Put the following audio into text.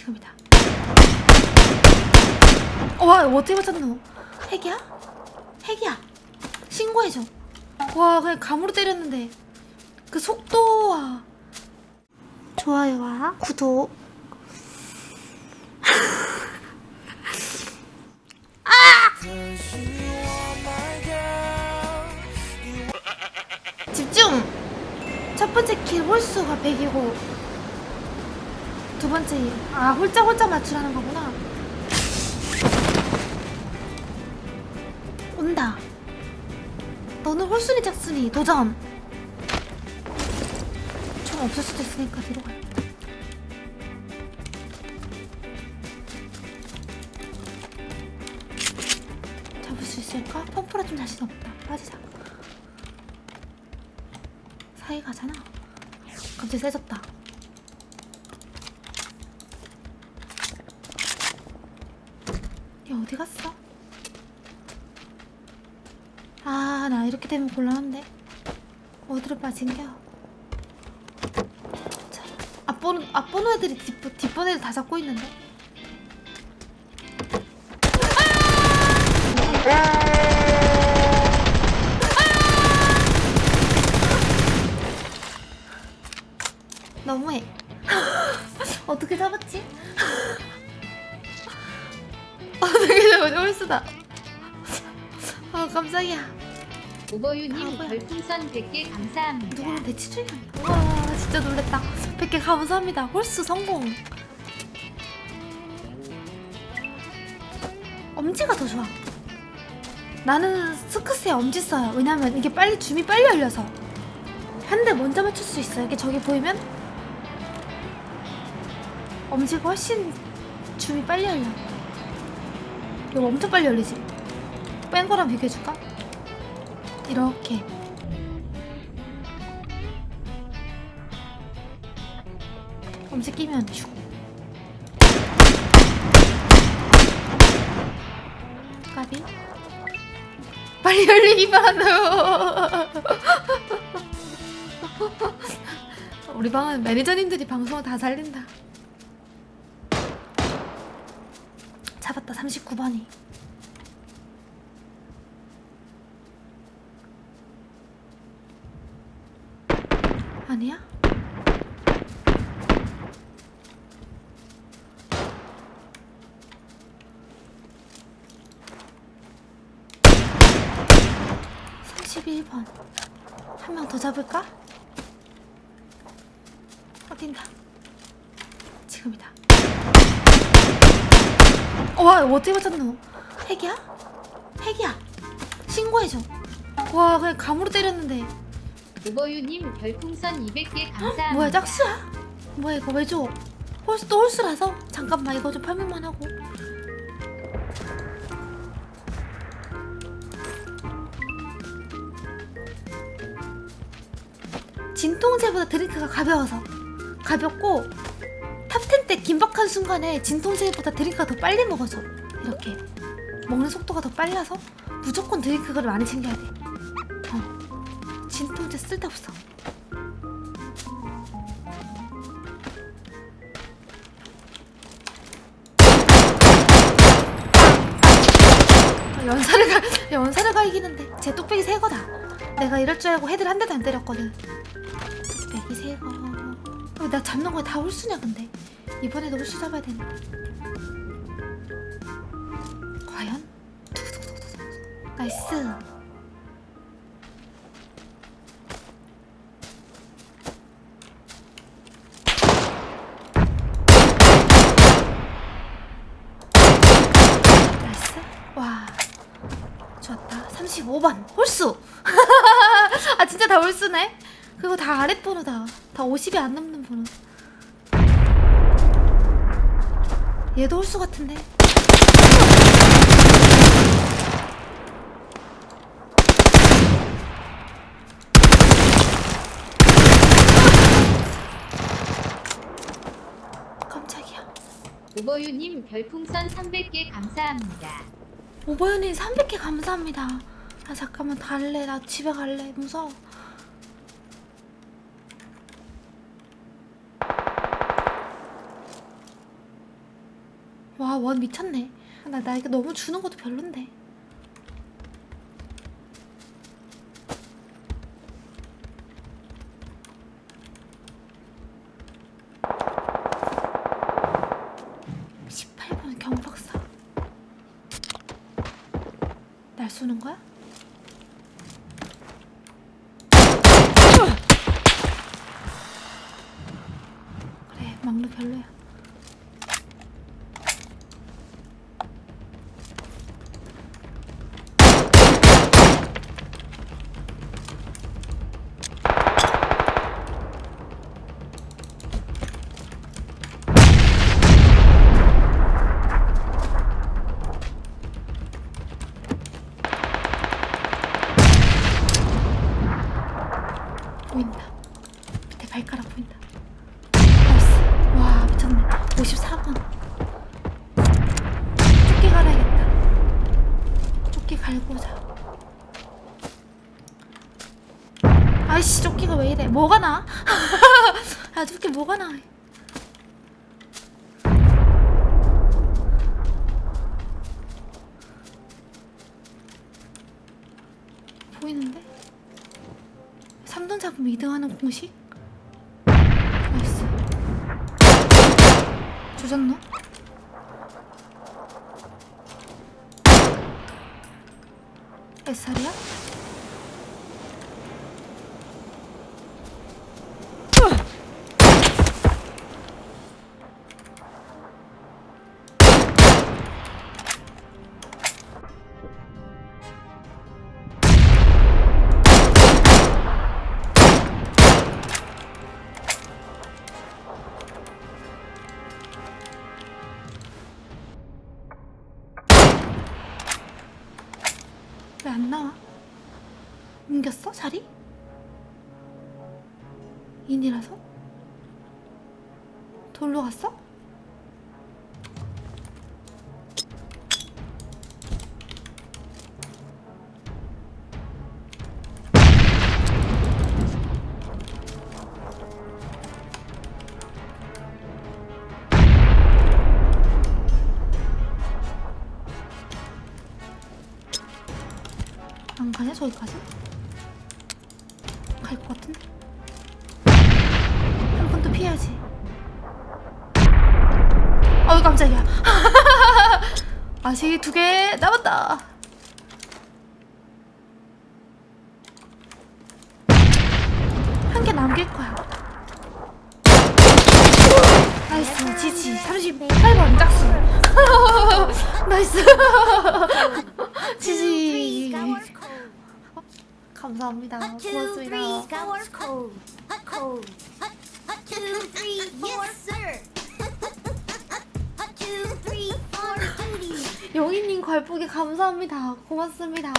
지금이다. 어, 와, 어떻게 맞췄노? 핵이야? 핵이야. 신고해줘. 와, 그냥 감으로 때렸는데. 그 속도와. 좋아요와 구독. 아! 집중! 첫 번째 킬 홀수가 100이고 두 번째 아 홀짜 맞추라는 거구나. 온다. 너는 홀순이 짝순이 도전. 총 없을 수도 있으니까 뒤로 가. 잡을 수 있을까? 펌프라 좀 자신 없다. 빠지자. 사이 가잖아. 갑자기 세졌다 얘 어디 갔어? 아 나 이렇게 되면 곤란한데. 어디로 빠진겨? 자, 앞번호, 앞번호 애들이 뒷, 뒷번 애들 다 잡고 있는데 홀수다 아 깜짝이야 오버유님. 별풍선 100개 감사합니다. 누구는 대치 중이 아니야? 와 진짜 놀랬다. 100개 감사합니다. 홀수 성공. 엄지가 더 좋아. 나는 스크스에 엄지 써요. 왜냐면 이게 빨리 줌이 빨리 열려서. 한 대 먼저 맞출 수 있어요. 이게 저기 보이면? 엄지가 훨씬 줌이 빨리 열려 이거 엄청 빨리 열리지? 뺀 거랑 비교해줄까? 이렇게. 엄지 끼면 슉 까비? 빨리 열리기만 하네요 우리 방은 매니저님들이 방송을 다 살린다 잡았다 39번이 아니야? 삼십일 번 한 명 더 잡을까? 어딘다 지금이다 어, 와 어떻게 맞췄노? 핵이야? 핵이야 신고해줘 와 그냥 감으로 때렸는데 오버유님 별풍선 200개 감사합니다. 뭐야 짝수야? 뭐야 이거 왜 줘? 홀수 또 홀수라서? 잠깐만 이거 좀 팔면만 하고 진통제보다 드링크가 가벼워서 가볍고 top 10 때 긴박한 순간에 진통제보다 드링크가 더 빨리 먹어서 이렇게 먹는 속도가 더 빨라서 무조건 드링크를 많이 챙겨야 돼 어. 진통제 쓸데없어 아, 연사를 가 연사를 가 이기는데 제 뚝배기 새 거다. 내가 이럴 줄 알고 헤드를 한 대도 안 때렸거든. 뚝배기 새 거. 어, 나 잡는 거에 다 홀수냐 근데 이번에도 홀수 잡아야 되는데. 과연? nice. nice. 와. 좋았다. 35번. 홀수. 아, 진짜 다 홀수네. 그리고 다 아랫번호다. 다 50이 안 넘는 번호. 얘도 홀수 같은데. 깜짝이야. 오버유님 별풍선 300개 감사합니다. 오버연이 300개 감사합니다. 아 잠깐만 갈래. 나 집에 갈래. 무서워. 와원 미쳤네. 나, 나 이거 너무 주는 것도 별론데. (18번) 경박사. 날 쏘는 거야? 그래 막루 별로야 발가락 보인다. nice. 와 미쳤네. 54번. 조끼 갈아야겠다. 조끼 갈고 오자. 아이씨 조끼가 왜 이래? 뭐가 나? 아 조끼 뭐가 나? 보이는데? 3돈 잡으면 2등하는 공식? 나이스 조졌노? SR이야? 왜 안 나와? 옮겼어? 자리? 인이라서? 돌로 갔어? 안 가냐 저기까지? 갈 것 같은데? 한 번 더 피해야지. 어우 깜짝이야. 아직 두 개 남았다. 한 개 남길 거야. nice GG. 38번 짝수. 나이스 지지 감사합니다 고맙습니다. 영희님 걸프기 감사합니다 고맙습니다